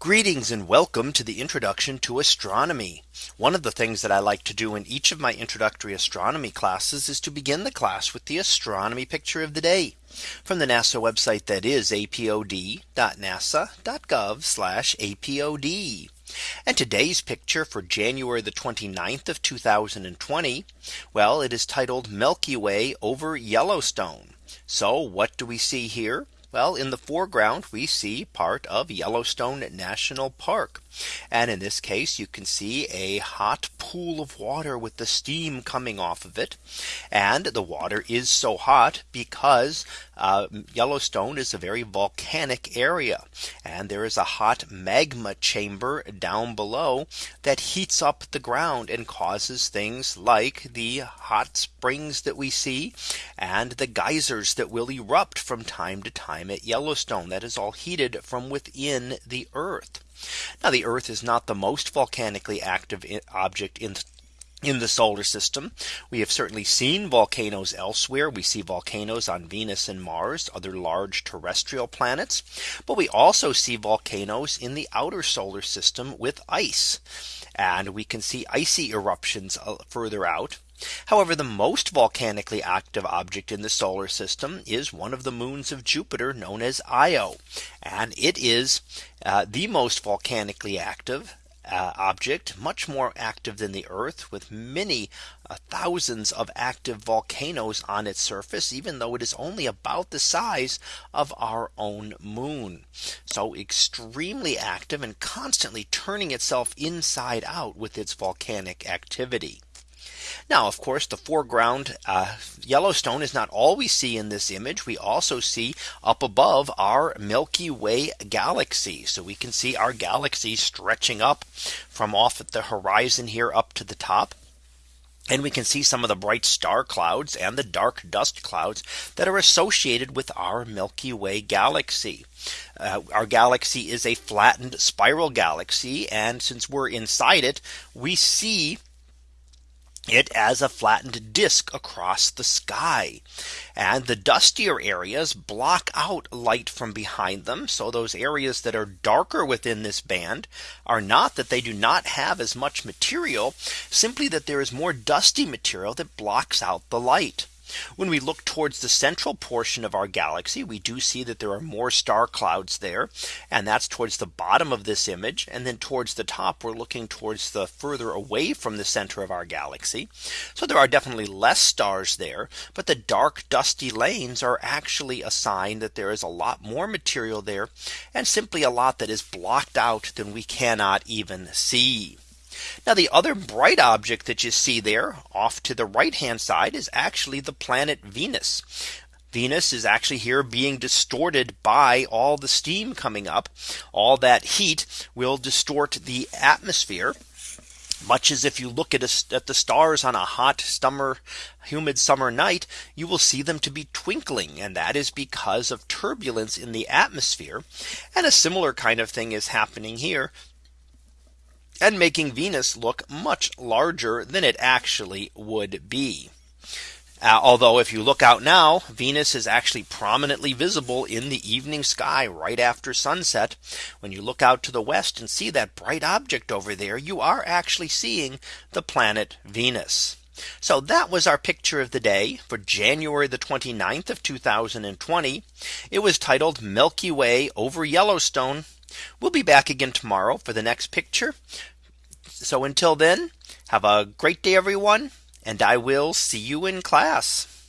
Greetings and welcome to the introduction to astronomy. One of the things that I like to do in each of my introductory astronomy classes is to begin the class with the astronomy picture of the day from the NASA website that is apod.nasa.gov apod. And today's picture for January the 29th of 2020. Well, it is titled Milky Way over Yellowstone. So what do we see here? Well, in the foreground, we see part of Yellowstone National Park. And in this case, you can see a hot pool of water with the steam coming off of it. And the water is so hot because uh, Yellowstone is a very volcanic area. And there is a hot magma chamber down below that heats up the ground and causes things like the hot springs that we see and the geysers that will erupt from time to time at Yellowstone that is all heated from within the earth. Now the Earth is not the most volcanically active object in in the solar system. We have certainly seen volcanoes elsewhere. We see volcanoes on Venus and Mars, other large terrestrial planets. But we also see volcanoes in the outer solar system with ice. And we can see icy eruptions uh, further out. However, the most volcanically active object in the solar system is one of the moons of Jupiter known as Io. And it is uh, the most volcanically active uh, object much more active than the Earth with many uh, thousands of active volcanoes on its surface, even though it is only about the size of our own moon. So extremely active and constantly turning itself inside out with its volcanic activity. Now, of course, the foreground uh, Yellowstone is not all we see in this image. We also see up above our Milky Way galaxy. So we can see our galaxy stretching up from off at the horizon here up to the top. And we can see some of the bright star clouds and the dark dust clouds that are associated with our Milky Way galaxy. Uh, our galaxy is a flattened spiral galaxy. And since we're inside it, we see it as a flattened disk across the sky. And the dustier areas block out light from behind them. So those areas that are darker within this band are not that they do not have as much material, simply that there is more dusty material that blocks out the light. When we look towards the central portion of our galaxy, we do see that there are more star clouds there. And that's towards the bottom of this image. And then towards the top, we're looking towards the further away from the center of our galaxy. So there are definitely less stars there. But the dark dusty lanes are actually a sign that there is a lot more material there and simply a lot that is blocked out than we cannot even see. Now the other bright object that you see there off to the right hand side is actually the planet Venus. Venus is actually here being distorted by all the steam coming up. All that heat will distort the atmosphere much as if you look at, a, at the stars on a hot summer humid summer night you will see them to be twinkling and that is because of turbulence in the atmosphere and a similar kind of thing is happening here and making Venus look much larger than it actually would be. Uh, although if you look out now, Venus is actually prominently visible in the evening sky right after sunset. When you look out to the west and see that bright object over there, you are actually seeing the planet Venus. So that was our picture of the day for January the 29th of 2020. It was titled Milky Way over Yellowstone. We'll be back again tomorrow for the next picture. So until then, have a great day, everyone, and I will see you in class.